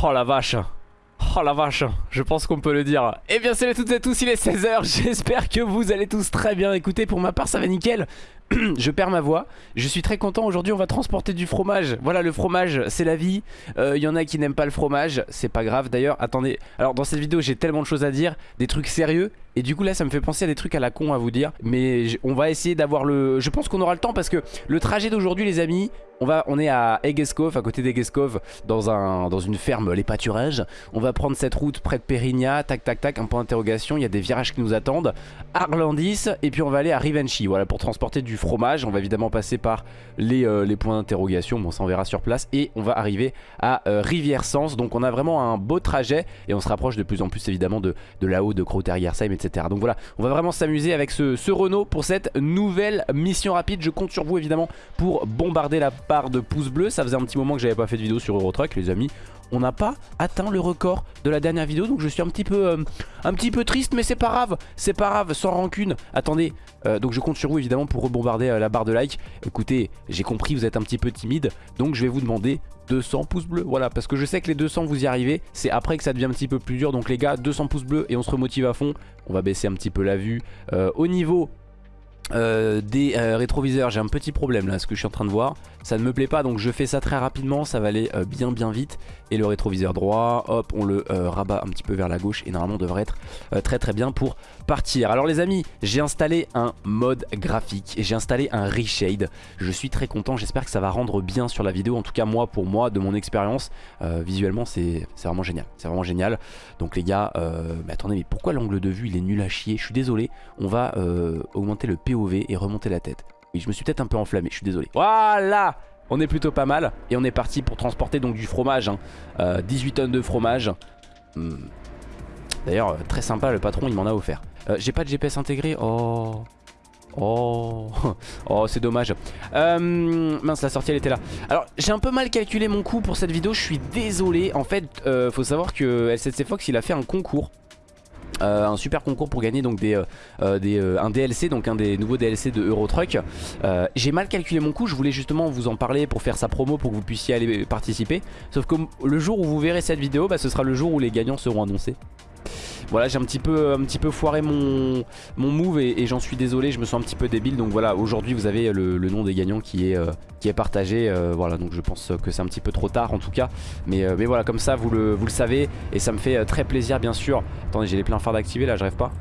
Oh la vache Oh la vache, je pense qu'on peut le dire. Eh bien salut à toutes et à tous, il est 16h, j'espère que vous allez tous très bien. Écoutez, pour ma part ça va nickel. je perds ma voix. Je suis très content. Aujourd'hui, on va transporter du fromage. Voilà, le fromage, c'est la vie. Il euh, y en a qui n'aiment pas le fromage. C'est pas grave. D'ailleurs, attendez. Alors, dans cette vidéo, j'ai tellement de choses à dire. Des trucs sérieux. Et du coup, là, ça me fait penser à des trucs à la con à vous dire. Mais on va essayer d'avoir le... Je pense qu'on aura le temps parce que le trajet d'aujourd'hui, les amis, on, va, on est à Egeskov, à côté d'Egeskov, dans, un, dans une ferme, les pâturages. On va prendre cette route près de Périgna, tac tac tac, un point d'interrogation. Il y a des virages qui nous attendent. Arlandis, et puis on va aller à Rivenchi, voilà, pour transporter du fromage. On va évidemment passer par les, euh, les points d'interrogation, bon ça on verra sur place. Et on va arriver à euh, Rivière-Sens. Donc on a vraiment un beau trajet et on se rapproche de plus en plus évidemment de, de là-haut, de Crowter-Yersheim, etc. Donc voilà, on va vraiment s'amuser avec ce, ce Renault pour cette nouvelle mission rapide. Je compte sur vous évidemment pour bombarder la barre de pouces bleus. Ça faisait un petit moment que j'avais pas fait de vidéo sur Eurotruck les amis on n'a pas atteint le record de la dernière vidéo donc je suis un petit peu euh, triste mais c'est pas grave c'est pas grave sans rancune. Attendez euh, donc je compte sur vous évidemment pour rebombarder euh, la barre de like écoutez j'ai compris vous êtes un petit peu timide donc je vais vous demander 200 pouces bleus. Voilà parce que je sais que les 200 vous y arrivez c'est après que ça devient un petit peu plus dur. Donc les gars 200 pouces bleus et on se remotive à fond. On va baisser un petit peu la vue. Au niveau euh, des euh, rétroviseurs j'ai un petit problème là ce que je suis en train de voir. Ça ne me plaît pas donc je fais ça très rapidement ça va aller euh, bien bien vite. Et le rétroviseur droit hop on le rabat un petit peu vers la gauche et normalement on devrait être très très bien pour alors les amis j'ai installé un mode graphique et j'ai installé un reshade je suis très content j'espère que ça va rendre bien sur la vidéo en tout cas moi pour moi de mon expérience visuellement c'est vraiment génial c'est vraiment génial donc les gars mais attendez mais pourquoi l'angle de vue il est nul à chier? Je suis désolé on va augmenter le PO et remonter la tête. Oui, je me suis peut-être un peu enflammé, je suis désolé. Voilà On est plutôt pas mal. Et on est parti pour transporter donc du fromage. 18 hein. euh, tonnes de fromage. Hmm. D'ailleurs, euh, très sympa, le patron, il m'en a offert. Euh, j'ai pas de GPS intégré. Oh... Oh, oh c'est dommage. Mince la sortie elle était là. Alors j'ai un peu mal calculé mon coût pour cette vidéo Je suis désolé. En fait faut savoir que LCC Fox il a fait un concours. Euh, un super concours pour gagner donc euh, euh, un DLC donc un des nouveaux DLC de Euro Truck j'ai mal calculé mon coût je voulais justement vous en parler pour faire sa promo pour que vous puissiez aller participer. Sauf que le jour où vous verrez cette vidéo bah, ce sera le jour où les gagnants seront annoncés voilà j'ai un petit peu un petit peu foiré mon, mon move et, j'en suis désolé je me sens un petit peu débile. Donc voilà aujourd'hui vous avez le, nom des gagnants qui est, euh, qui est partagé. Euh, voilà donc je pense que c'est un petit peu trop tard en tout cas. Mais, euh, voilà comme ça vous le, vous le savez. Et ça me fait très plaisir bien sûr. Attendez j'ai les pleins phares d'activer là je rêve pas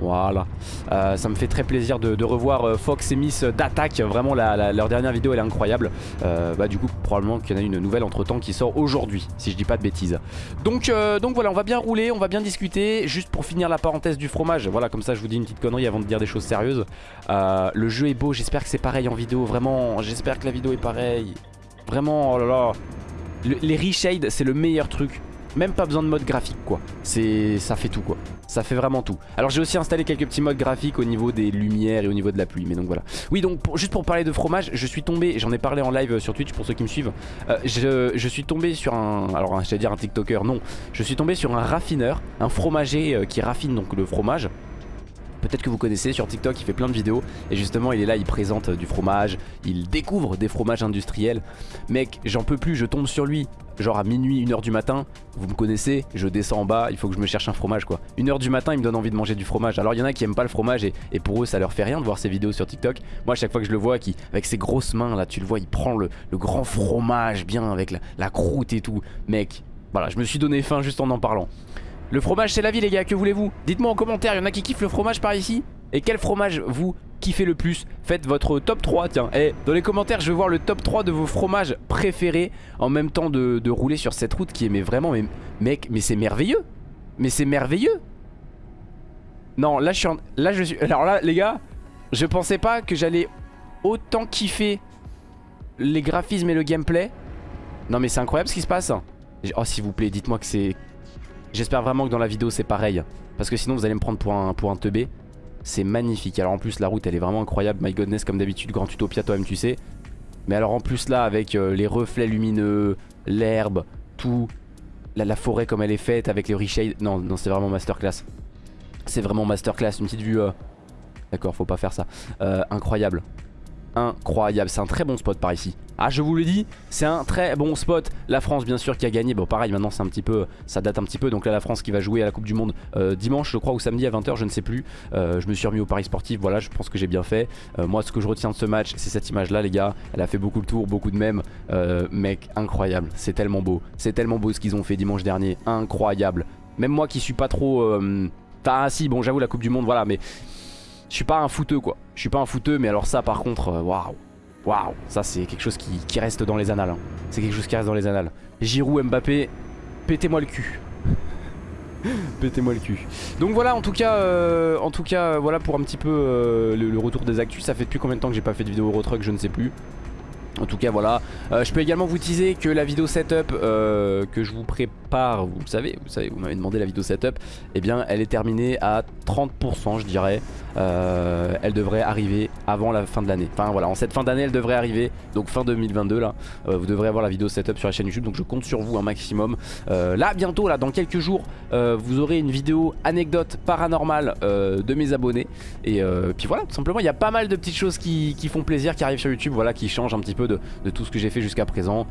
voilà, euh, ça me fait très plaisir de, revoir euh, Fox et Miss d'attaque. Vraiment, leur dernière vidéo elle est incroyable. Euh, bah, du coup, probablement qu'il y en a une nouvelle entre temps qui sort aujourd'hui, si je dis pas de bêtises. Donc, donc voilà, on va bien rouler, on va bien discuter. Juste pour finir la parenthèse du fromage, voilà, comme ça je vous dis une petite connerie avant de dire des choses sérieuses. le jeu est beau, j'espère que c'est pareil en vidéo. Vraiment, j'espère que la vidéo est pareille. Vraiment, oh là là. les reshades, c'est le meilleur truc même pas besoin de mode graphique quoi. C'est Ça fait tout quoi. Ça fait vraiment tout. Alors j'ai aussi installé quelques petits modes graphiques au niveau des lumières et au niveau de la pluie Mais donc voilà. Oui donc juste pour parler de fromage Je suis tombé, j'en ai parlé en live sur Twitch pour ceux qui me suivent. Euh, je, suis tombé sur un Alors je vais dire un tiktoker non. Je suis tombé sur un raffineur Un fromager euh, qui raffine donc le fromage. Peut-être que vous connaissez sur TikTok, il fait plein de vidéos. Et justement il est là, il présente du fromage, il découvre des fromages industriels. Mec, j'en peux plus, je tombe sur lui, genre à minuit, 1h du matin, vous me connaissez, je descends en bas, il faut que je me cherche un fromage quoi. 1h du matin, il me donne envie de manger du fromage. Alors il y en a qui aiment pas le fromage et, pour eux ça leur fait rien de voir ces vidéos sur TikTok. Moi à chaque fois que je le vois, avec ses grosses mains là, tu le vois, il prend le, grand fromage bien avec la, la croûte et tout. Mec, voilà, je me suis donné faim juste en en parlant. Le fromage c'est la vie les gars, que voulez-vous? Dites-moi en commentaire, il y en a qui kiffent le fromage par ici? Et quel fromage vous kiffez le plus? Faites votre top 3 tiens. Et eh, dans les commentaires je veux voir le top 3 de vos fromages préférés En même temps de, rouler sur cette route qui est vraiment mais, Mec mais c'est merveilleux. Mais c'est merveilleux. Non là je suis en, Là je suis Alors là les gars Je pensais pas que j'allais autant kiffer Les graphismes et le gameplay. Non mais c'est incroyable ce qui se passe Oh s'il vous plaît dites-moi que c'est J'espère vraiment que dans la vidéo c'est pareil. Parce que sinon vous allez me prendre pour un, pour un teubé C'est magnifique. Alors en plus la route elle est vraiment incroyable. My godness comme d'habitude Grand Utopia toi-même tu sais. Mais alors en plus là avec euh, les reflets lumineux L'herbe Tout la, forêt comme elle est faite avec les reshades Non non c'est vraiment masterclass. C'est vraiment masterclass. Une petite vue euh, D'accord faut pas faire ça. Euh, Incroyable Incroyable. C'est un très bon spot par ici. Ah je vous le dis c'est un très bon spot. La France bien sûr qui a gagné. Bon pareil maintenant c'est un petit peu Ça date un petit peu. Donc là la France qui va jouer à la Coupe du Monde euh, Dimanche je crois ou samedi à 20h je ne sais plus. Euh, Je me suis remis au Paris sportif. Voilà je pense que j'ai bien fait. Euh, Moi ce que je retiens de ce match c'est cette image là les gars. Elle a fait beaucoup le tour Beaucoup de mèmes. Mec incroyable. C'est tellement beau. C'est tellement beau ce qu'ils ont fait dimanche dernier. Incroyable. Même moi qui suis pas trop Enfin si bon j'avoue la Coupe du Monde voilà mais Je suis pas un fouteux quoi Je suis pas un fouteux mais alors ça par contre waouh Waouh, ça c'est quelque chose qui, reste dans les annales. Hein. C'est quelque chose qui reste dans les annales. Giroud, Mbappé, pétez-moi le cul. pétez-moi le cul. Donc voilà, en tout cas, euh, en tout cas, voilà pour un petit peu euh, le, retour des actus. Ça fait depuis combien de temps que j'ai pas fait de vidéo Eurotruck, je ne sais plus. En tout cas voilà, euh, je peux également vous teaser que la vidéo setup que je vous prépare, vous savez, vous savez, vous m'avez demandé la vidéo setup, eh bien elle est terminée à 30% je dirais. Euh, elle devrait arriver avant la fin de l'année. Enfin voilà, en cette fin d'année elle devrait arriver, donc fin 2022 là, euh, vous devrez avoir la vidéo setup sur la chaîne YouTube, donc je compte sur vous un maximum. Euh, là bientôt, là dans quelques jours, vous aurez une vidéo anecdote paranormale de mes abonnés. Et puis voilà, tout simplement, il y a pas mal de petites choses qui, font plaisir, qui arrivent sur YouTube, voilà, qui changent un petit peu de, tout ce que j'ai fait jusqu'à présent,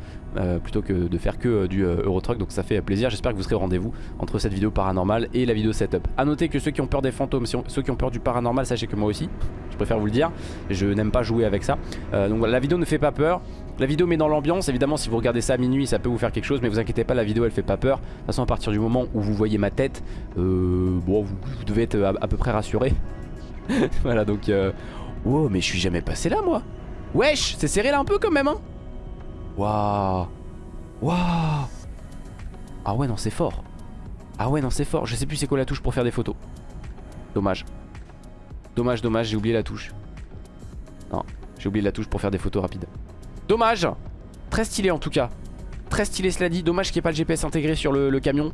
plutôt que de faire que du Eurotruck, donc ça fait plaisir. J'espère que vous serez rendez-vous entre cette vidéo paranormale et la vidéo setup. A noter que ceux qui ont peur des fantômes, ceux qui ont peur du paranormal, sachez que moi aussi Je préfère vous le dire Je n'aime pas jouer avec ça. Euh, Donc voilà la vidéo ne fait pas peur. La vidéo met dans l'ambiance, évidemment si vous regardez ça à minuit ça peut vous faire quelque chose mais vous inquiétez pas la vidéo elle fait pas peur. De toute façon à partir du moment où vous voyez ma tête euh, Bon vous, devez être à, peu près rassuré. Voilà donc euh... Mais je suis jamais passé là moi Wesh c'est serré là un peu quand même hein Waouh Waouh Ah ouais non c'est fort Ah ouais non c'est fort Je sais plus c'est quoi la touche pour faire des photos Dommage Dommage, dommage, j'ai oublié la touche. Non, j'ai oublié la touche pour faire des photos rapides. Dommage Très stylé en tout cas. Très stylé cela dit. Dommage qu'il n'y ait pas le GPS intégré sur le, camion.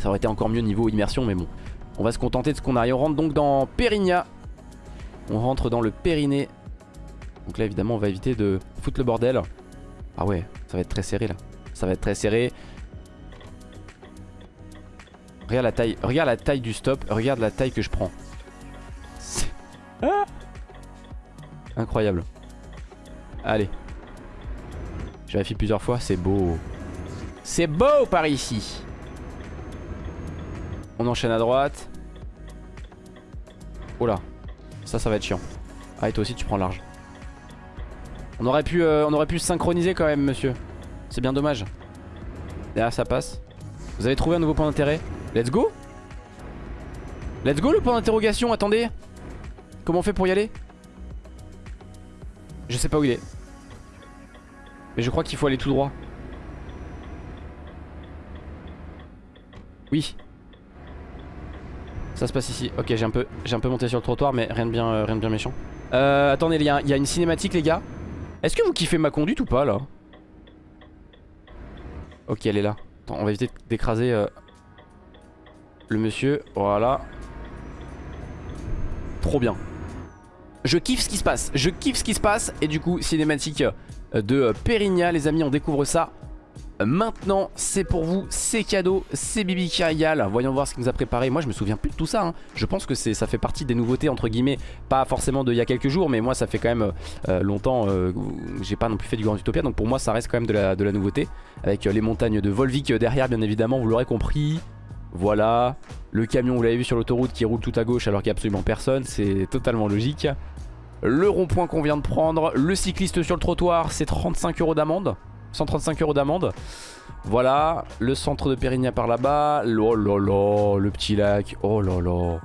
Ça aurait été encore mieux niveau immersion, mais bon. On va se contenter de ce qu'on a. Et on rentre donc dans Périgna. On rentre dans le Périnée. Donc là, évidemment, on va éviter de foutre le bordel. Ah ouais, ça va être très serré là. Ça va être très serré. Regarde la taille, regarde la taille du stop. Regarde la taille que je prends. Incroyable. Allez. Je vérifie plusieurs fois, c'est beau. C'est beau par ici. On enchaîne à droite. Oh là. Ça, ça va être chiant. Ah, et toi aussi, tu prends large. On aurait pu, euh, on aurait pu se synchroniser quand même, monsieur. C'est bien dommage. Derrière, ça passe. Vous avez trouvé un nouveau point d'intérêt? Let's go Let's go le point d'interrogation, attendez Comment on fait pour y aller? Je sais pas où il est. Mais je crois qu'il faut aller tout droit. Oui. Ça se passe ici. Ok, j'ai un peu, un peu monté sur le trottoir, mais rien de bien, euh, rien de bien méchant. Euh, attendez, il y, a une cinématique, les gars. Est-ce que vous kiffez ma conduite ou pas là? Ok, elle est là. Attends, on va éviter d'écraser euh, le monsieur. Voilà. Trop bien. Je kiffe ce qui se passe, je kiffe ce qui se passe Et du coup cinématique euh, de Périgna Les amis on découvre ça Maintenant c'est pour vous, c'est cadeau, c'est Bibi régale. Voyons voir ce qu'il nous a préparé. Moi je me souviens plus de tout ça hein. Je pense que ça fait partie des nouveautés entre guillemets Pas forcément d'il y a quelques jours Mais moi ça fait quand même euh, longtemps euh, J'ai pas non plus fait du Grand Utopia. Donc pour moi ça reste quand même de la, de nouveauté. Avec les montagnes de Volvic derrière bien évidemment Vous l'aurez compris. Voilà. Le camion vous l'avez vu sur l'autoroute qui roule tout à gauche Alors qu'il n'y a absolument personne. C'est totalement logique. Le rond-point qu'on vient de prendre, le cycliste sur le trottoir, c'est 35 euros d'amende. 135 euros d'amende. Voilà, le centre de Périgna par là-bas. Oh là là, le petit lac. Oh là là.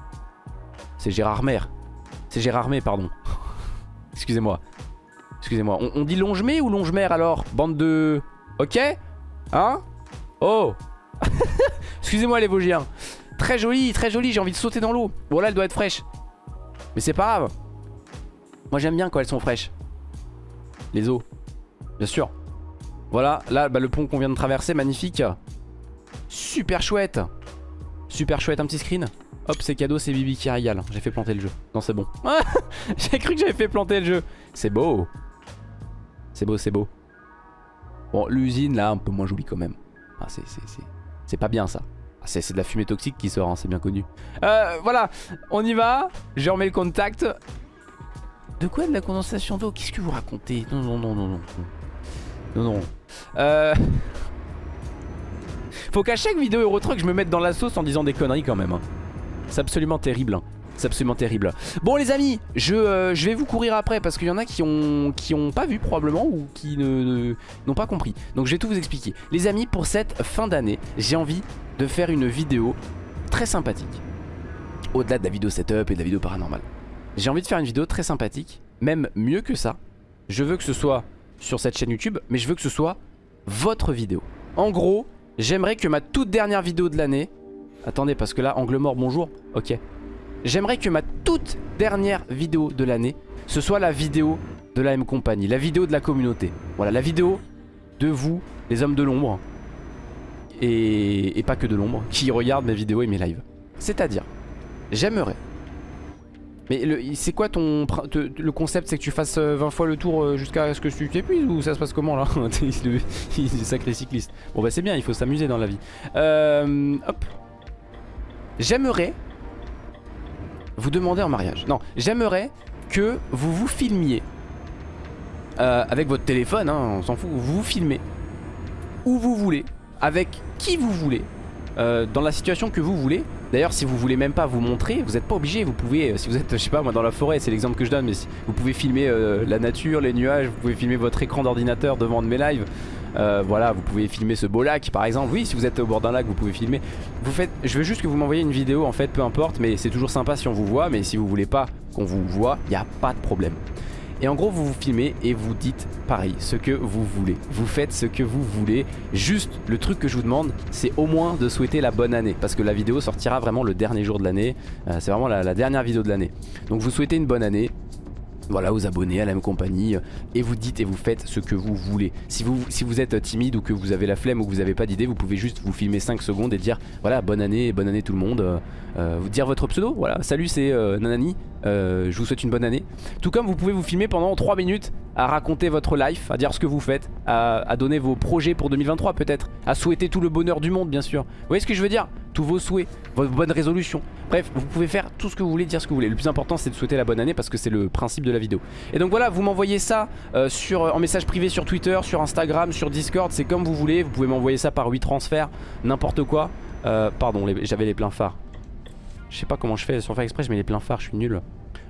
C'est Gérard Mer. C'est Gérard Mer, pardon. Excusez-moi. Excusez-moi. On, dit Longemer ou Longemer alors? Bande de... Ok? Hein? Oh Excusez-moi les Vosgiens. Très joli, très joli, j'ai envie de sauter dans l'eau. Bon là elle doit être fraîche. Mais c'est pas grave. Moi j'aime bien quand elles sont fraîches. Les eaux. Bien sûr. Voilà, là bah, le pont qu'on vient de traverser, magnifique. Super chouette. Super chouette, un petit screen. Hop, c'est cadeau, c'est Bibi qui régale. J'ai fait planter le jeu. Non, c'est bon. J'ai cru que j'avais fait planter le jeu. C'est beau. C'est beau, c'est beau. Bon, l'usine là, un peu moins jolie quand même. Ah, c'est pas bien ça. Ah, c'est de la fumée toxique qui sort, hein, c'est bien connu. Euh, voilà, on y va. Je remets le contact. De quoi de la condensation d'eau? Qu'est-ce que vous racontez? Non, non, non, non, non. Non, non. Euh... Faut qu'à chaque vidéo Euro Truck, je me mette dans la sauce en disant des conneries quand même. hein. C'est absolument terrible. hein. C'est absolument terrible. Bon les amis, je, euh, je vais vous courir après parce qu'il y en a qui ont, qui ont pas vu probablement ou qui n'ont pas compris. Donc je vais tout vous expliquer. Les amis, pour cette fin d'année, j'ai envie de faire une vidéo très sympathique. Au-delà de la vidéo setup et de la vidéo paranormale. J'ai envie de faire une vidéo très sympathique, même mieux que ça. Je veux que ce soit sur cette chaîne YouTube, mais je veux que ce soit votre vidéo. En gros, j'aimerais que ma toute dernière vidéo de l'année... Attendez, parce que là, angle mort, bonjour. Ok. J'aimerais que ma toute dernière vidéo de l'année, ce soit la vidéo de la M Company, la vidéo de la communauté. Voilà, la vidéo de vous, les hommes de l'ombre, et, et pas que de l'ombre, qui regardent mes vidéos et mes lives. C'est-à-dire, j'aimerais... Mais c'est quoi ton le concept C'est que tu fasses euh, 20 fois le tour euh, jusqu'à ce que tu t'épuises ou ça se passe comment là Il est sacré cycliste. Bon bah c'est bien, il faut s'amuser dans la vie. Euh, hop. J'aimerais vous demander en mariage. Non, j'aimerais que vous vous filmiez euh, avec votre téléphone, hein, on s'en fout. Vous vous filmez où vous voulez, avec qui vous voulez, euh, dans la situation que vous voulez. D'ailleurs, si vous voulez même pas vous montrer, vous n'êtes pas obligé. Vous pouvez, euh, si vous êtes, je sais pas, moi dans la forêt, c'est l'exemple que je donne, mais si- vous pouvez filmer euh, la nature, les nuages, vous pouvez filmer votre écran d'ordinateur devant de mes lives. Euh, voilà, vous pouvez filmer ce beau lac par exemple. Oui, si vous êtes au bord d'un lac, vous pouvez filmer. Vous faites, je veux juste que vous m'envoyiez une vidéo en fait, peu importe, mais c'est toujours sympa si on vous voit. Mais si vous voulez pas qu'on vous voit, il n'y a pas de problème. Et en gros, vous vous filmez et vous dites pareil, ce que vous voulez. Vous faites ce que vous voulez. Juste, le truc que je vous demande, c'est au moins de souhaiter la bonne année. Parce que la vidéo sortira vraiment le dernier jour de l'année. Euh, c'est vraiment la, la dernière vidéo de l'année. Donc vous souhaitez une bonne année. Voilà, aux abonnés, à la même compagnie, euh, et vous dites et vous faites ce que vous voulez. Si vous, si vous êtes timide ou que vous avez la flemme ou que vous n'avez pas d'idée, vous pouvez juste vous filmer 5 secondes et dire voilà, bonne année, bonne année tout le monde. euh, euh, vous dire votre pseudo, voilà, salut c'est euh, Nanani, euh, je vous souhaite une bonne année. Tout comme vous pouvez vous filmer pendant 3 minutes à raconter votre life, à dire ce que vous faites, à, à donner vos projets pour 2023 peut-être, à souhaiter tout le bonheur du monde bien sûr. Vous voyez ce que je veux dire? Tous vos souhaits, vos bonnes résolutions. Bref, vous pouvez faire tout ce que vous voulez, dire ce que vous voulez. Le plus important c'est de souhaiter la bonne année parce que c'est le principe de la vidéo. Et donc voilà, vous m'envoyez ça euh, sur, en message privé sur Twitter, sur Instagram, sur Discord, c'est comme vous voulez. Vous pouvez m'envoyer ça par 8 transferts, n'importe quoi. Euh, pardon, j'avais les pleins phares. Je sais pas comment je fais sur faire exprès, je mets les pleins phares, je suis nul.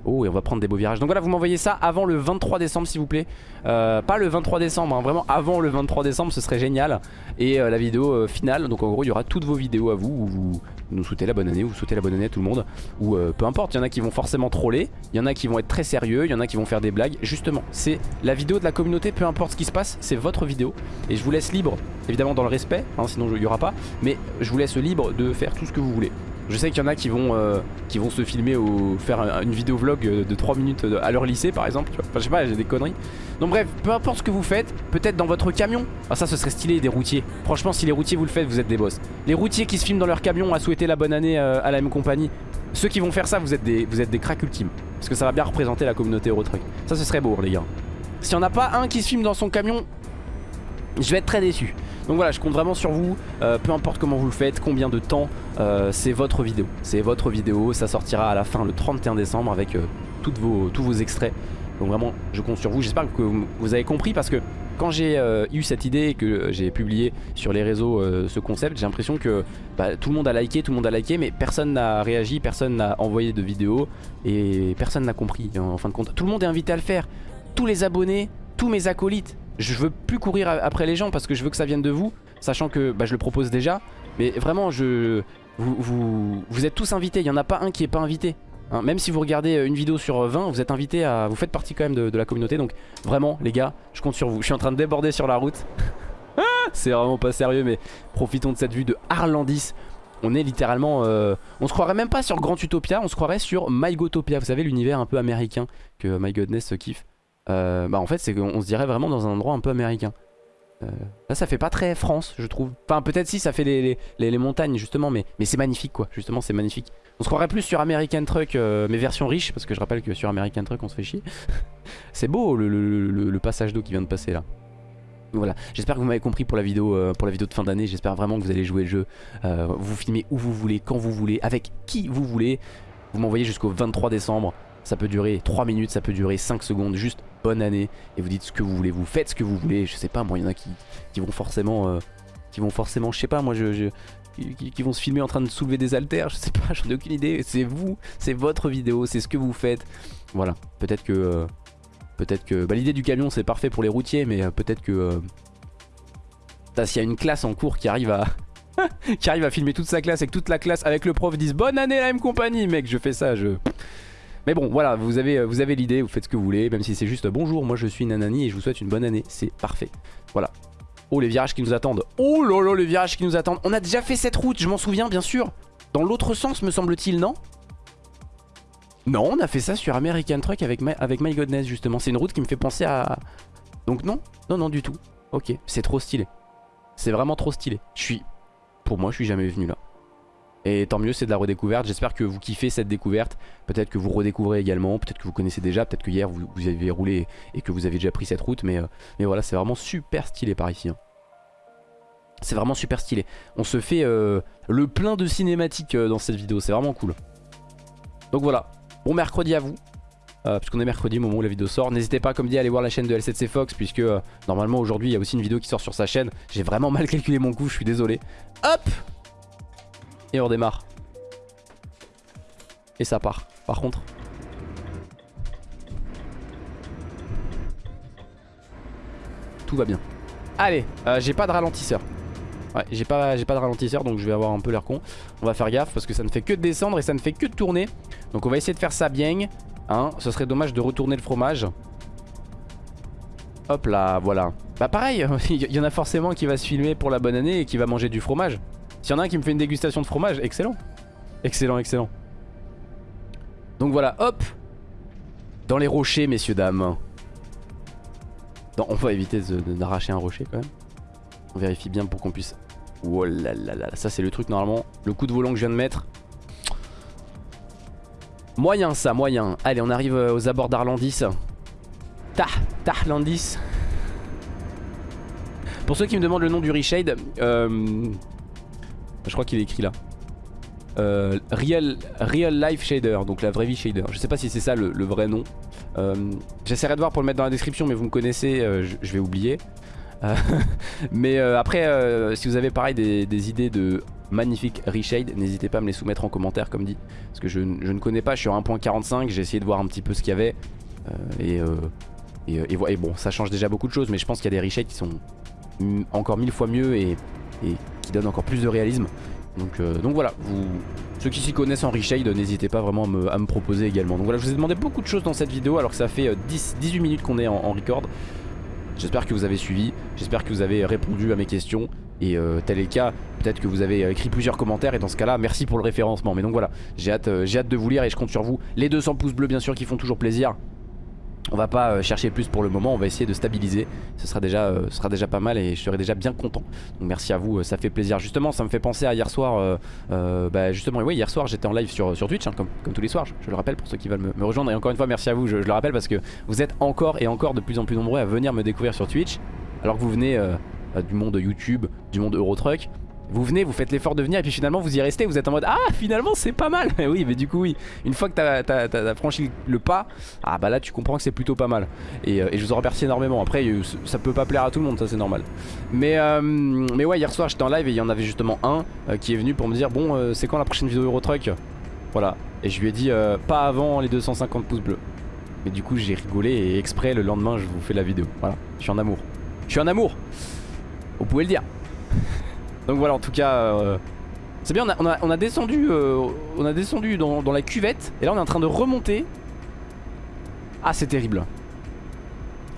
Oh, et on va prendre des beaux virages. Donc voilà, vous m'envoyez ça avant le 23 décembre, s'il vous plaît. Euh, pas le 23 décembre, hein, vraiment avant le 23 décembre, ce serait génial. Et euh, la vidéo euh, finale, donc en gros, il y aura toutes vos vidéos à vous où vous nous souhaitez la bonne année, vous souhaitez la bonne année à tout le monde. Ou peu importe, il y en a qui vont forcément troller, il y en a qui vont être très sérieux, il y en a qui vont faire des blagues. Justement, c'est la vidéo de la communauté, peu importe ce qui se passe, c'est votre vidéo. Et je vous laisse libre, évidemment dans le respect, hein, sinon il n'y aura pas. Mais je vous laisse libre de faire tout ce que vous voulez. Je sais qu'il y en a qui vont, euh, se filmer ou faire un- une vidéo vlog de 3 minutes euh, à leur lycée par exemple. Enfin je sais pas, j'ai des conneries. Donc bref, peu importe ce que vous faites, peut-être dans votre camion. Ah ça ce serait stylé des routiers. Franchement si les routiers vous le faites, vous êtes des boss. Les routiers qui se filment dans leur camion à souhaiter la bonne année euh, à la même compagnie. Ceux qui vont faire ça, vous êtes des, vous ultimes. Parce que ça va bien représenter la communauté Eurotruck. Ça ce serait beau les gars. S'il n'y en a pas un qui se filme dans son camion, je vais être très déçu. Donc voilà, je compte vraiment sur vous, euh, peu importe comment vous le faites, combien de temps, euh, c'est votre vidéo. C'est votre vidéo, ça sortira à la fin le 31 décembre avec euh, tous vos extraits. Donc vraiment, je compte sur vous. J'espère que vous avez compris parce que quand j'ai eu cette idée et que j'ai publié sur les réseaux ce concept, j'ai l'impression que bah, tout le monde a liké, tout le monde a liké, mais personne n'a réagi, personne n'a envoyé de vidéo et personne n'a compris en fin de compte. Tout le monde est invité à le faire. Tous les abonnés, tous mes acolytes. Je veux plus courir après les gens parce que je veux que ça vienne de vous, sachant que bah, je le propose déjà. Mais vraiment, je, vous, êtes tous invités. Il n'y en a pas un qui est pas invité. Hein, même si vous regardez euh, une vidéo sur euh, 20, vous êtes invité à. Vous faites partie quand même de, la communauté. Donc vraiment, les gars, je compte sur vous. Je suis en train de déborder sur la route. C'est vraiment pas sérieux, mais profitons de cette vue de Arlandis. On est littéralement. euh, on se croirait même pas sur Grand Utopia, on se croirait sur MyGotopia. Vous savez, l'univers un peu américain que My Godness kiffe. Euh, bah en fait, c'est qu'on se dirait vraiment dans un endroit un peu américain. Euh, là, ça fait pas très France, je trouve. Enfin, peut-être si, ça fait les, les- montagnes, justement, mais, mais c'est magnifique, quoi. Justement, c'est magnifique. On se croirait plus sur American Truck, euh, mais version riche, parce que je rappelle que sur American Truck, on se fait chier. c'est beau le, le- passage d'eau qui vient de passer là. Voilà, j'espère que vous m'avez compris pour la vidéo pour la vidéo de fin d'année. J'espère vraiment que vous allez jouer le jeu. Vous filmez où vous voulez, quand vous voulez, avec qui vous voulez. Vous m'envoyez jusqu'au 23 décembre. Ça peut durer 3 minutes, ça peut durer 5 secondes, juste bonne année. Et vous dites ce que vous voulez, vous faites ce que vous voulez. Je sais pas, moi, il y en a qui, qui vont forcément... Euh, qui vont forcément, je sais pas, moi, je, qui, vont se filmer en train de soulever des haltères, je sais pas, j'en ai aucune idée. C'est vous, c'est votre vidéo, c'est ce que vous faites. Voilà, peut-être que... Euh, peut-être que... Bah, l'idée du camion, c'est parfait pour les routiers, mais euh, peut-être que... S'il y a une classe en cours qui arrive à... qui arrive à filmer toute sa classe et que toute la classe avec le prof disent bonne année la même compagnie mec je fais ça je mais bon voilà vous avez, vous avez l'idée vous faites ce que vous voulez même si c'est juste bonjour moi je suis Nanani et je vous souhaite une bonne année. C'est parfait. Voilà. Oh les virages qui nous attendent. Oh là les virages qui nous attendent. On a déjà fait cette route je m'en souviens bien sûr. Dans l'autre sens me semble-t-il non? Non on a fait ça sur American Truck avec My, avec My Godness justement. C'est une route qui me fait penser à... Donc non? Non non du tout. Ok c'est trop stylé. C'est vraiment trop stylé. Je suis... Pour moi je suis jamais venu là et tant mieux c'est de la redécouverte. J'espère que vous kiffez cette découverte. Peut-être que vous redécouvrez également. Peut-être que vous connaissez déjà. Peut-être que hier vous, avez roulé Et que vous avez déjà pris cette route. Mais, euh, mais voilà c'est vraiment super stylé par ici. C'est vraiment super stylé. On se fait euh, le plein de cinématiques euh, dans cette vidéo. C'est vraiment cool. Donc voilà. Bon mercredi à vous. Puisqu'on est mercredi au moment où la vidéo sort. N'hésitez pas, comme dit, à aller voir la chaîne de L7C Fox, puisque normalement aujourd'hui il y a aussi une vidéo qui sort sur sa chaîne. J'ai vraiment mal calculé mon coup, je suis désolé. Hop et on redémarre. Et ça part. Par contre. Tout va bien. Allez, euh, j'ai pas de ralentisseur. Ouais, j'ai pas, de ralentisseur donc je vais avoir un peu l'air con. On va faire gaffe parce que ça ne fait que de descendre et ça ne fait que tourner. Donc on va essayer de faire ça bien. Hein, ce serait dommage de retourner le fromage. Hop là, voilà. Bah pareil, il y en a forcément qui va se filmer pour la bonne année et qui va manger du fromage. S'il y en a un qui me fait une dégustation de fromage, excellent. Excellent, excellent. Donc voilà, hop Dans les rochers, messieurs, dames. on va éviter d'arracher un rocher quand même. On vérifie bien pour qu'on puisse... Oh là là là, ça c'est le truc normalement. Le coup de volant que je viens de mettre. Moyen ça, moyen. Allez, on arrive euh, aux abords d'Arlandis. Tah, Tarlandis. Pour ceux qui me demandent le nom du Reshade, euh, je crois qu'il est écrit là. Euh, real, real Life Shader, donc la vraie vie shader. Je sais pas si c'est ça le, vrai nom. Euh, j'essaierai de voir pour le mettre dans la description, mais vous me connaissez, euh, je, vais oublier. mais après, si vous avez pareil des, idées de magnifique reshade, n'hésitez pas à me les soumettre en commentaire comme dit. Parce que je, ne connais pas, je suis sur 1.45, j'ai essayé de voir un petit peu ce qu'il y avait. et, et, bon, ça change déjà beaucoup de choses, mais je pense qu'il y a des reshades qui sont encore mille fois mieux et et qui donne encore plus de réalisme. Donc, euh, voilà, vous, ceux qui s'y connaissent en reshade, n'hésitez pas vraiment à me, proposer également. Donc voilà, je vous ai demandé beaucoup de choses dans cette vidéo alors que ça fait 10, euh, 18 minutes qu'on est en, record. J'espère que vous avez suivi, j'espère que vous avez répondu à mes questions. Et euh, tel est le cas, peut-être que vous avez écrit plusieurs commentaires et dans ce cas là merci pour le référencement Mais donc voilà, j'ai hâte, j'ai hâte de vous lire et je compte sur vous Les 200 pouces bleus bien sûr qui font toujours plaisir on va pas euh, chercher plus pour le moment, on va essayer de stabiliser. Ce sera déjà, euh, pas mal et je serai déjà bien content. Donc merci à vous, euh, ça fait plaisir. Justement, ça me fait penser à hier soir. bah justement, oui, hier soir j'étais en live sur, Twitch, hein, comme, comme tous les soirs. Je, le rappelle pour ceux qui veulent me, rejoindre. Et encore une fois, merci à vous. Je, le rappelle parce que vous êtes encore et encore de plus en plus nombreux à venir me découvrir sur Twitch. Alors que vous venez du monde YouTube, du monde Eurotruck. Vous venez, vous faites l'effort de venir et puis finalement vous y restez, vous êtes en mode Ah finalement c'est pas mal. Oui mais du coup oui, une fois que t'as as, franchi le pas, ah bah là tu comprends que c'est plutôt pas mal. Euh, et, je vous en remercie énormément, après euh, ça peut pas plaire à tout le monde, ça c'est normal. Mais, euh, mais ouais hier soir j'étais en live et il y en avait justement un qui est venu pour me dire Bon c'est quand la prochaine vidéo Eurotruck? Voilà, et je lui ai dit pas avant les 250 pouces bleus. Mais du coup j'ai rigolé et exprès le lendemain je vous fais la vidéo, voilà, je suis en amour. Je suis en amour. Vous pouvez le dire donc voilà en tout cas euh, C'est bien on a, on a, descendu euh, On a descendu dans, la cuvette Et là on est en train de remonter. Ah c'est terrible.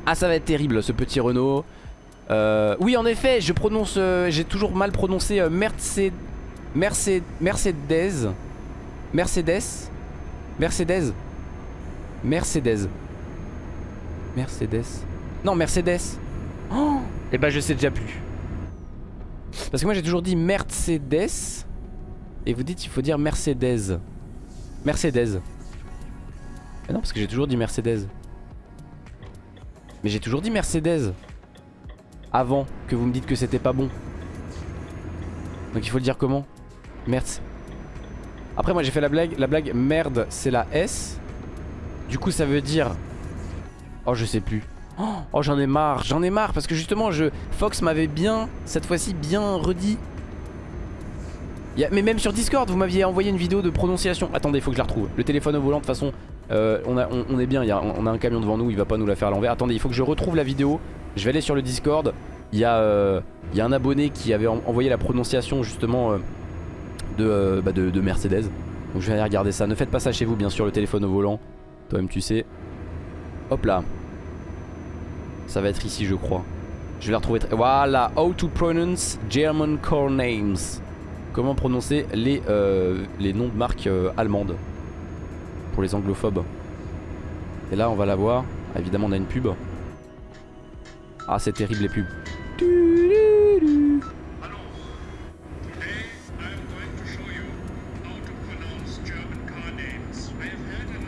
Ah ça va être terrible ce petit Renault. Euh, Oui en effet je prononce J'ai toujours mal prononcé Mercedes Mercedes. Mercedes. Mercedes. Mercedes. Mercedes. Non Mercedes. Oh! Et eh bah ben, je sais déjà plus parce que moi j'ai toujours dit Mercedes. Et vous dites il faut dire Mercedes. Mercedes. Mais non parce que j'ai toujours dit Mercedes. Mais j'ai toujours dit Mercedes. Avant que vous me dites que c'était pas bon. Donc il faut le dire comment? Mercedes Après moi j'ai fait la blague. La blague merde c'est la S. Du coup ça veut dire Oh je sais plus Oh, j'en ai marre, j'en ai marre parce que justement je Fox m'avait bien, cette fois-ci bien redit. Mais même sur Discord vous m'aviez envoyé une vidéo de prononciation. Attendez il faut que je la retrouve. Le téléphone au volant de toute façon euh, on, est bien, on a un camion devant nous, il va pas nous la faire à l'envers. Attendez il faut que je retrouve la vidéo. Je vais aller sur le Discord. Il y a, euh, un abonné qui avait envoyé la prononciation justement euh, bah, de, de Mercedes. Donc je vais aller regarder ça. Ne faites pas ça chez vous bien sûr le téléphone au volant. Toi-même tu sais. Hop là ça va être ici je crois. Je vais la retrouver Voilà. How to pronounce German car names. Comment prononcer les, euh, les noms de marques euh, allemandes Pour les anglophobes Et là on va la voir. Évidemment on a une pub. Ah c'est terrible les pubs.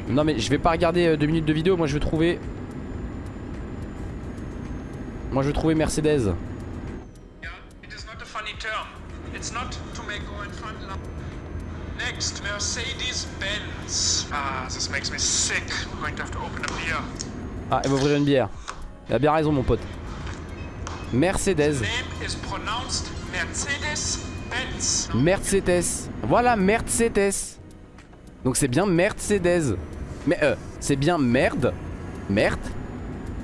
Non mais je vais pas regarder euh, deux minutes de vidéo. Moi je veux trouver moi je veux trouver Mercedes. Next, Mercedes-Benz. Ah, this makes me sick. I'm going to have to open a beer. Ah, elle va ouvrir une bière. Il a bien raison, mon pote. Mercedes. Mercedes-Benz. Mercedes. Voilà, Mercedes. Donc c'est bien Mercedes. Mais euh, c'est bien merde. Merde.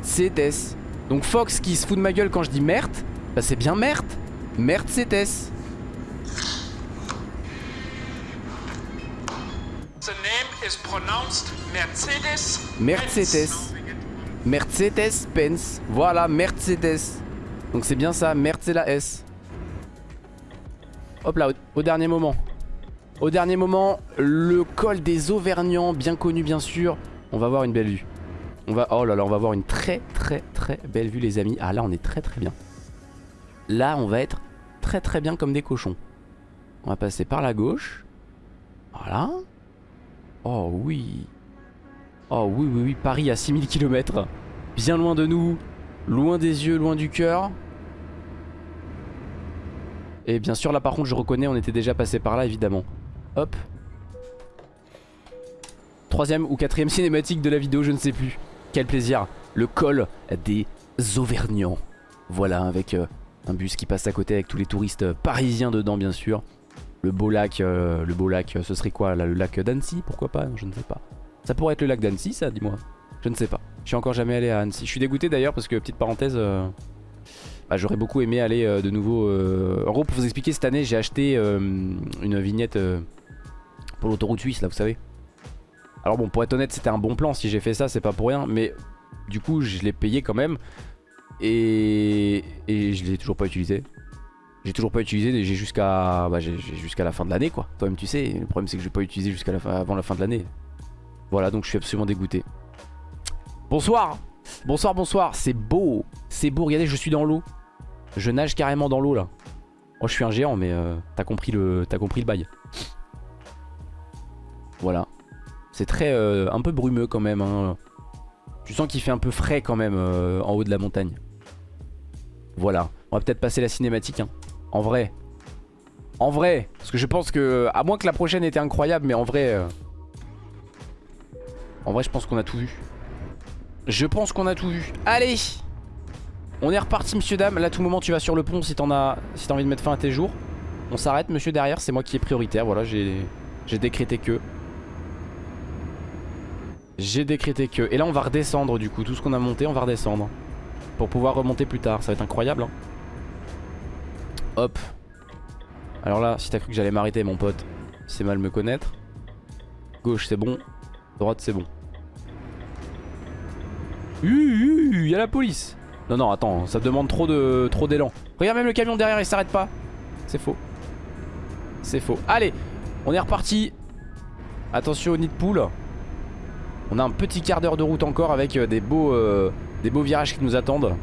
Mercedes. Donc Fox qui se fout de ma gueule quand je dis merde, bah c'est bien merde. Merde pronounced Mercedes. Mercedes. Mercedes Benz. Voilà, Mercedes. Donc c'est bien ça, Mercedes S. Hop là, au, dernier moment. Au dernier moment, le col des Auvergnats, bien connu bien sûr. On va voir une belle vue. On va, oh là là, on va voir une très très très belle vue les amis. Ah là on est très très bien. Là on va être très très bien comme des cochons. On va passer par la gauche. Voilà. Oh oui. Oh oui oui oui, Paris à 6000 km. Bien loin de nous. Loin des yeux, loin du cœur. Et bien sûr là par contre je reconnais on était déjà passé par là évidemment. Hop. Troisième ou quatrième cinématique de la vidéo je ne sais plus. Quel plaisir Le col des Auvergnats Voilà avec euh, un bus qui passe à côté avec tous les touristes parisiens dedans bien sûr. Le beau lac, euh, le beau lac ce serait quoi là, Le lac d'Annecy? Pourquoi pas? Je ne sais pas. Ça pourrait être le lac d'Annecy ça dis-moi. Je ne sais pas. Je suis encore jamais allé à Annecy. Je suis dégoûté d'ailleurs parce que petite parenthèse euh, bah, J'aurais beaucoup aimé aller de nouveau En gros pour vous expliquer cette année j'ai acheté une vignette pour l'autoroute suisse là vous savez alors bon pour être honnête c'était un bon plan. Si j'ai fait ça c'est pas pour rien. Mais du coup je l'ai payé quand même. Et, je l'ai toujours pas utilisé. J'ai toujours pas utilisé j'ai jusqu'à bah, la fin de l'année quoi. Toi-même tu sais le problème c'est que je vais pas utiliser jusqu'à la fin, avant la fin de l'année. Voilà donc je suis absolument dégoûté. Bonsoir. Bonsoir bonsoir. C'est beau. C'est beau. Regardez je suis dans l'eau. Je nage carrément dans l'eau là. Oh je suis un géant mais euh, t'as compris, le, compris le bail. Voilà c'est très euh, un peu brumeux quand même. Hein. Tu sens qu'il fait un peu frais quand même euh, en haut de la montagne. Voilà. On va peut-être passer la cinématique. Hein. En vrai. En vrai. Parce que je pense que... À moins que la prochaine était incroyable, mais en vrai... Euh, en vrai, je pense qu'on a tout vu. Je pense qu'on a tout vu. Allez On est reparti, monsieur, dame. Là, tout moment, tu vas sur le pont si t'en as... Si as envie de mettre fin à tes jours. On s'arrête, monsieur, derrière. C'est moi qui est prioritaire. Voilà, j'ai décrété que... J'ai décrété que. Et là on va redescendre du coup. Tout ce qu'on a monté on va redescendre. Pour pouvoir remonter plus tard. Ça va être incroyable. Hein. Hop. Alors là si t'as cru que j'allais m'arrêter mon pote. C'est mal me connaître. Gauche c'est bon. Droite c'est bon. Il y a la police. Non non attends ça demande trop de trop d'élan. Regarde même le camion derrière il s'arrête pas. C'est faux. C'est faux. Allez on est reparti. Attention au nid de poule. On a un petit quart d'heure de route encore avec euh, des beaux, euh, des beaux virages qui nous attendent.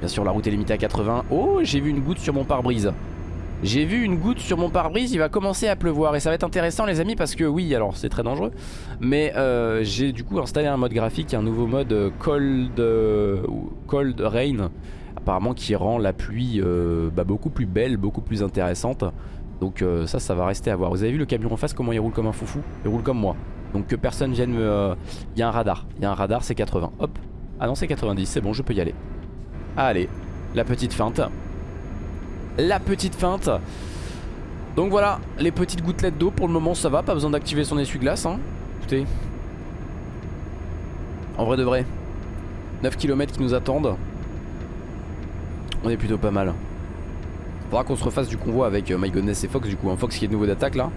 Bien sûr la route est limitée à 80. Oh j'ai vu une goutte sur mon pare-brise. J'ai vu une goutte sur mon pare-brise, il va commencer à pleuvoir et ça va être intéressant les amis parce que oui alors c'est très dangereux mais euh, j'ai du coup installé un mode graphique, un nouveau mode cold, cold rain apparemment qui rend la pluie bah, beaucoup plus belle, beaucoup plus intéressante donc ça ça va rester à voir. Vous avez vu le camion en face comment il roule comme un foufou? Il roule comme moi Donc que personne vienne me... Il y a un radar, il y a un radar, c'est 80. Hop. Ah non, c'est 90, c'est bon, je peux y aller. Allez, la petite feinte. La petite feinte. Donc voilà, les petites gouttelettes d'eau, pour le moment ça va, pas besoin d'activer son essuie-glace. Hein. Écoutez. En vrai de vrai. 9 km qui nous attendent. On est plutôt pas mal. Faudra qu'on se refasse du convoi avec euh, My Goodness et Fox du coup. Un Fox qui est nouveau d'attaque là.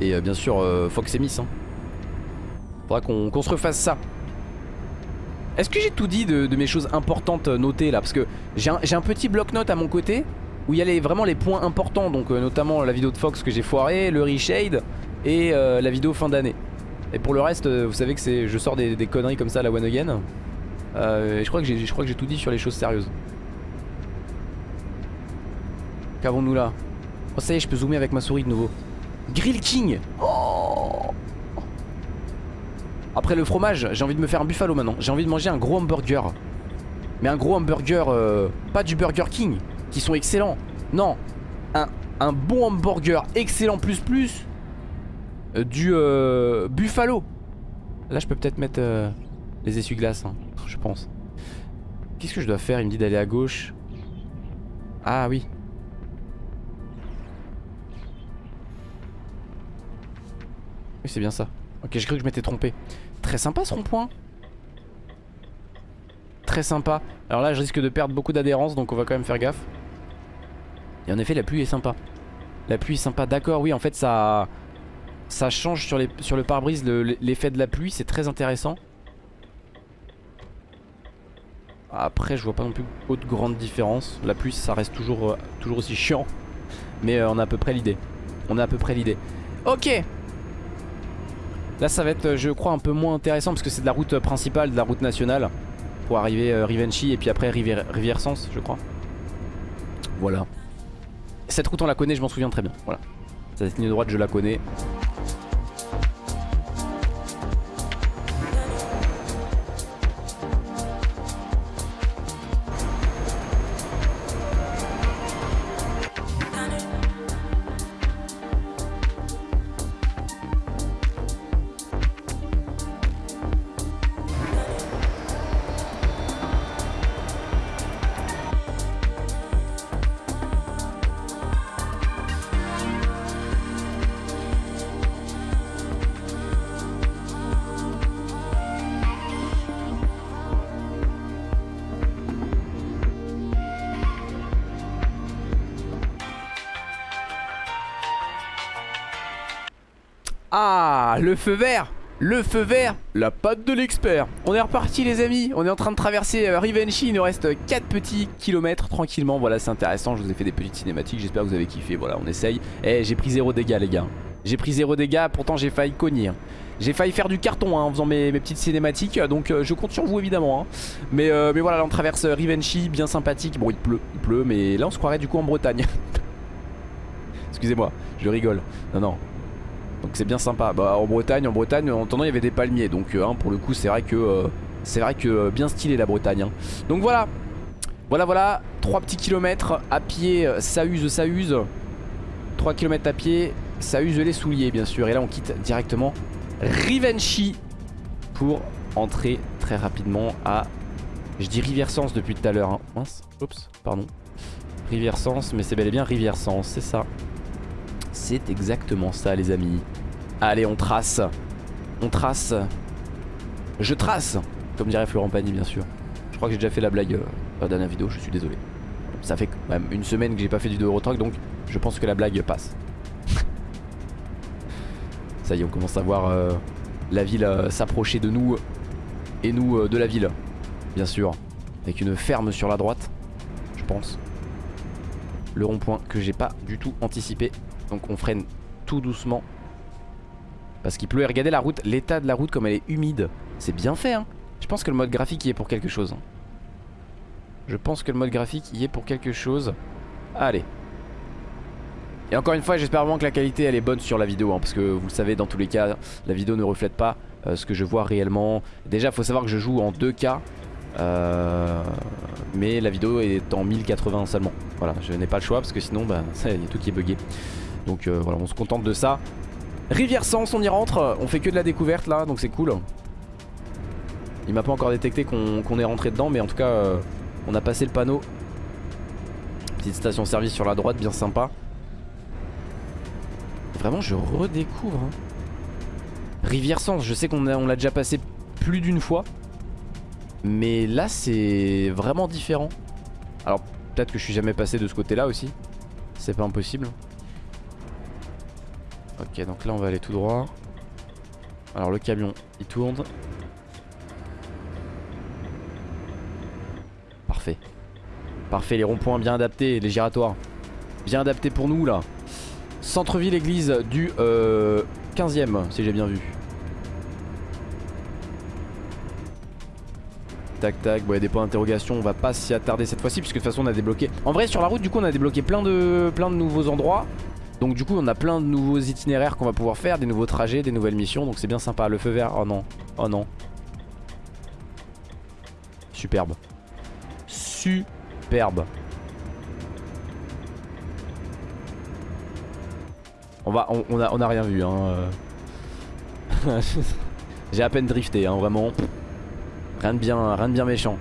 Et euh, bien sûr euh, Fox et Miss. Hein. Faudra qu'on se refasse ça. Est-ce que j'ai tout dit de, mes choses importantes notées là? Parce que j'ai un, petit bloc-notes à mon côté où il y a vraiment les points importants. Donc notamment la vidéo de Fox que j'ai foiré, le reshade et la vidéo fin d'année. Et pour le reste, vous savez que c'est je sors des, conneries comme ça à la one again. je crois que j'ai tout dit sur les choses sérieuses. Qu'avons-nous là? Oh ça y est je peux zoomer avec ma souris de nouveau Grill King. Après le fromage j'ai envie de me faire un buffalo maintenant. J'ai envie de manger un gros hamburger. Mais un gros hamburger euh, Pas du Burger King Qui sont excellents. Non Un, un bon hamburger excellent plus plus euh, Du euh, buffalo. Là je peux peut-être mettre Les essuie-glaces hein, Je pense. Qu'est-ce que je dois faire? Il me dit d'aller à gauche. Ah oui Oui c'est bien ça. Ok j'ai cru que je m'étais trompé. Très sympa ce rond-point. Très sympa. Alors là je risque de perdre beaucoup d'adhérence Donc on va quand même faire gaffe. Et en effet la pluie est sympa. La pluie est sympa d'accord oui en fait ça Ça change sur le pare-brise L'effet de la pluie c'est très intéressant. Après je vois pas non plus autre grande différence. La pluie ça reste toujours, euh, toujours aussi chiant. Mais euh, on a à peu près l'idée. On a à peu près l'idée. Ok Là ça va être euh, je crois un peu moins intéressant parce que c'est de la route principale, de la route nationale Pour arriver euh, Rivenchy et puis après Rivière, Rivière Sens je crois. Voilà. Cette route on la connaît je m'en souviens très bien. Voilà. Cette ligne droite je la connais Ah, le feu vert le feu vert, la patte de l'expert. On est reparti les amis, on est en train de traverser euh, Rivenchy, il nous reste 4 petits kilomètres tranquillement. Voilà c'est intéressant, je vous ai fait des petites cinématiques, j'espère que vous avez kiffé, voilà on essaye. Eh j'ai pris 0 dégâts les gars. J'ai pris 0 dégâts, pourtant j'ai failli cogner. J'ai failli faire du carton hein, en faisant mes, petites cinématiques. Donc euh, je compte sur vous évidemment hein. mais, euh, mais voilà là on traverse Rivenchy, bien sympathique. Bon il pleut, il pleut mais là on se croirait du coup en Bretagne. Excusez-moi, je rigole. Non non, donc c'est bien sympa. Bah, en Bretagne, en Bretagne, en attendant il y avait des palmiers. Donc euh, hein, pour le coup c'est vrai que euh, c'est vrai que euh, bien stylé la Bretagne. Hein. Donc voilà. Voilà voilà. 3 petits kilomètres à pied, ça use, ça use. 3 km à pied, ça use les souliers bien sûr. Et là on quitte directement Rivenchy pour entrer très rapidement à. Je dis Rivière Sens depuis tout à l'heure. Hein. Mince, oups, pardon. Rivière Sens, mais c'est bel et bien Rivière Sens, c'est ça. C'est exactement ça les amis. Allez on trace. On trace. Je trace Comme dirait Florent Pagny bien sûr. Je crois que j'ai déjà fait la blague euh, dans la dernière vidéo Je suis désolé. Ça fait même une semaine que j'ai pas fait du Eurotrack Donc je pense que la blague passe. Ça y est on commence à voir euh, La ville euh, s'approcher de nous Et nous de la ville Bien sûr. Avec une ferme sur la droite Je pense. Le rond-point que j'ai pas du tout anticipé donc on freine tout doucement. Parce qu'il pleut. Et regardez la route L'état de la route comme elle est humide. C'est bien fait hein. Je pense que le mode graphique y est pour quelque chose hein. Je pense que le mode graphique y est pour quelque chose. Allez. Et encore une fois j'espère vraiment que la qualité elle est bonne sur la vidéo hein, Parce que vous le savez dans tous les cas La vidéo ne reflète pas euh, ce que je vois réellement. Déjà faut savoir que je joue en 2K euh, mais la vidéo est en 1080 seulement. Voilà je n'ai pas le choix parce que sinon bah, il y a tout qui est bugué donc euh, voilà on se contente de ça Rivière Sens, on y rentre. On fait que de la découverte là, donc c'est cool. Il m'a pas encore détecté qu'on est rentré dedans, mais en tout cas, euh, on a passé le panneau. Petite station service sur la droite, bien sympa. Vraiment, je redécouvre. Hein. Rivière Sens, je sais qu'on l'a déjà passé plus d'une fois. Mais là, c'est vraiment différent. Alors, peut-être que je suis jamais passé de ce côté-là aussi. C'est pas impossible. Ok, donc là, on va aller tout droit. Alors, le camion, il tourne. Parfait. Parfait, les ronds-points bien adaptés, les giratoires. Bien adaptés pour nous, là. Centre-ville, église du euh, 15ème, si j'ai bien vu. tac tac. Bon, il y a des points d'interrogation. On va pas s'y attarder cette fois-ci, puisque de toute façon, on a débloqué. En vrai, sur la route, du coup, on a débloqué plein de, plein de nouveaux endroits. Donc, du coup, on a plein de nouveaux itinéraires qu'on va pouvoir faire, des nouveaux trajets, des nouvelles missions. Donc, c'est bien sympa. Le feu vert, oh non, oh non. Superbe. Superbe. On va, on, a, on a rien vu, hein. Euh. J'ai à peine drifté, hein, vraiment. Rien de bien, rien de bien méchant.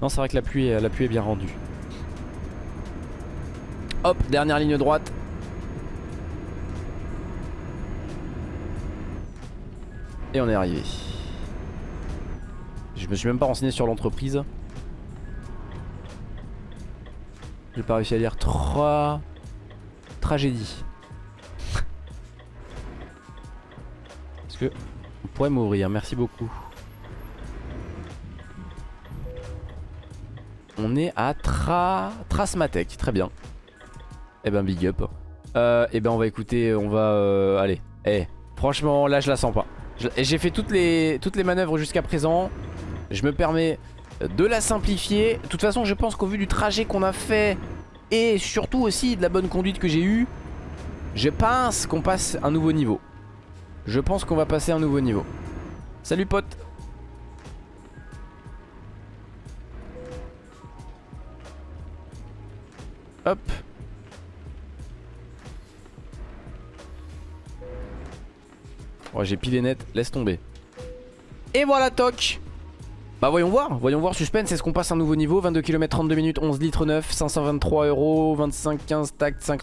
Non, c'est vrai que la pluie, la pluie est bien rendue. Hop, dernière ligne droite. Et on est arrivé. Je me suis même pas renseigné sur l'entreprise. J'ai pas réussi à lire trois tragédies. Est-ce que pourrait mourir, merci beaucoup. On est à Tra... Trasmatek, très bien. Eh ben big up. Euh, eh ben on va écouter, on va... Euh, allez, eh, franchement là je la sens pas. J'ai fait toutes les, toutes les manœuvres jusqu'à présent. Je me permets de la simplifier. De toute façon je pense qu'au vu du trajet qu'on a fait et surtout aussi de la bonne conduite que j'ai eue, je pense qu'on passe un nouveau niveau. Je pense qu'on va passer un nouveau niveau. Salut pote Hop J'ai pilé net, laisse tomber. Et voilà toc. Bah voyons voir, voyons voir suspense, est-ce qu'on passe un nouveau niveau? 22 km 32 minutes, 11 litres 9, 523 euros, 25, 15, tac, 5...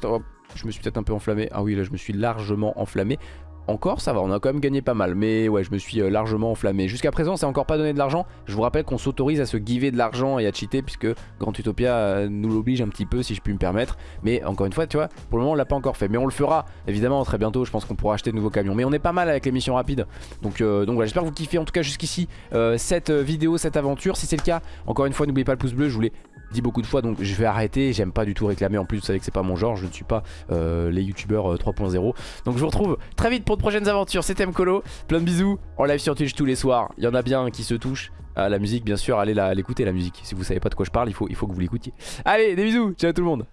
je me suis peut-être un peu enflammé, ah oui là je me suis largement enflammé encore ça va, on a quand même gagné pas mal. Mais ouais je me suis euh, largement enflammé. Jusqu'à présent c'est encore pas donné de l'argent. Je vous rappelle qu'on s'autorise à se giver de l'argent et à cheater Puisque Grand Utopia euh, nous l'oblige un petit peu si je puis me permettre. Mais encore une fois tu vois pour le moment on l'a pas encore fait. Mais on le fera évidemment très bientôt. Je pense qu'on pourra acheter de nouveaux camions. Mais on est pas mal avec les missions rapides. Donc, euh, voilà j'espère que vous kiffez en tout cas jusqu'ici Cette vidéo, cette aventure. Si c'est le cas encore une fois n'oubliez pas le pouce bleu. Je voulais dit beaucoup de fois donc je vais arrêter. J'aime pas du tout réclamer. En plus vous savez que c'est pas mon genre. Je ne suis pas euh, les youtubeurs 3.0 euh, donc je vous retrouve très vite pour de prochaines aventures. C'était Mkolo plein de bisous. En live sur Twitch tous les soirs. Il y en a bien qui se touchent à la musique bien sûr. Allez l'écouter la musique. Si vous savez pas de quoi je parle il faut, il faut que vous l'écoutiez. Allez des bisous. Ciao tout le monde